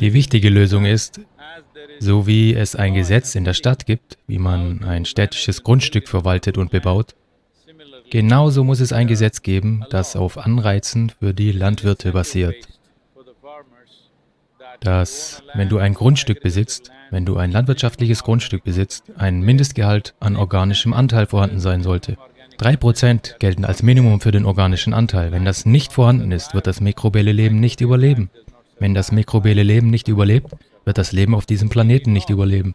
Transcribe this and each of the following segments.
Die wichtige Lösung ist, so wie es ein Gesetz in der Stadt gibt, wie man ein städtisches Grundstück verwaltet und bebaut, genauso muss es ein Gesetz geben, das auf Anreizen für die Landwirte basiert. Dass, wenn du ein Grundstück besitzt, wenn du ein landwirtschaftliches Grundstück besitzt, ein Mindestgehalt an organischem Anteil vorhanden sein sollte. 3% gelten als Minimum für den organischen Anteil. Wenn das nicht vorhanden ist, wird das mikrobielle Leben nicht überleben. Wenn das mikrobielle Leben nicht überlebt, wird das Leben auf diesem Planeten nicht überleben.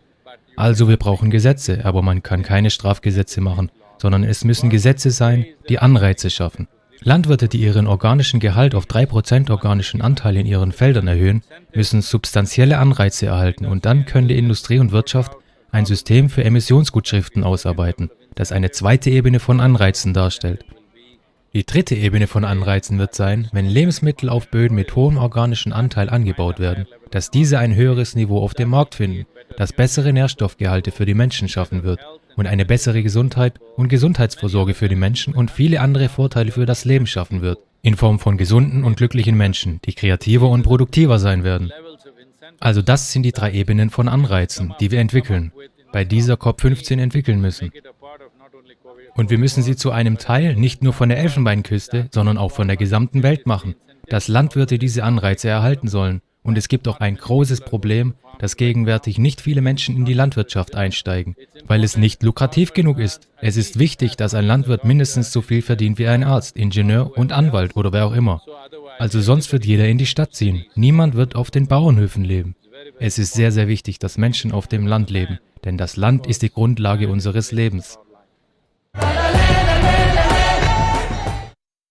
Also wir brauchen Gesetze, aber man kann keine Strafgesetze machen, sondern es müssen Gesetze sein, die Anreize schaffen. Landwirte, die ihren organischen Gehalt auf 3% organischen Anteil in ihren Feldern erhöhen, müssen substanzielle Anreize erhalten und dann können die Industrie und Wirtschaft ein System für Emissionsgutschriften ausarbeiten, das eine zweite Ebene von Anreizen darstellt. Die dritte Ebene von Anreizen wird sein, wenn Lebensmittel auf Böden mit hohem organischen Anteil angebaut werden, dass diese ein höheres Niveau auf dem Markt finden, das bessere Nährstoffgehalte für die Menschen schaffen wird und eine bessere Gesundheit und Gesundheitsvorsorge für die Menschen und viele andere Vorteile für das Leben schaffen wird, in Form von gesunden und glücklichen Menschen, die kreativer und produktiver sein werden. Also das sind die drei Ebenen von Anreizen, die wir entwickeln, bei dieser COP15 entwickeln müssen. Und wir müssen sie zu einem Teil nicht nur von der Elfenbeinküste, sondern auch von der gesamten Welt machen, dass Landwirte diese Anreize erhalten sollen. Und es gibt auch ein großes Problem, dass gegenwärtig nicht viele Menschen in die Landwirtschaft einsteigen, weil es nicht lukrativ genug ist. Es ist wichtig, dass ein Landwirt mindestens so viel verdient wie ein Arzt, Ingenieur und Anwalt oder wer auch immer. Also sonst wird jeder in die Stadt ziehen. Niemand wird auf den Bauernhöfen leben. Es ist sehr, sehr wichtig, dass Menschen auf dem Land leben, denn das Land ist die Grundlage unseres Lebens.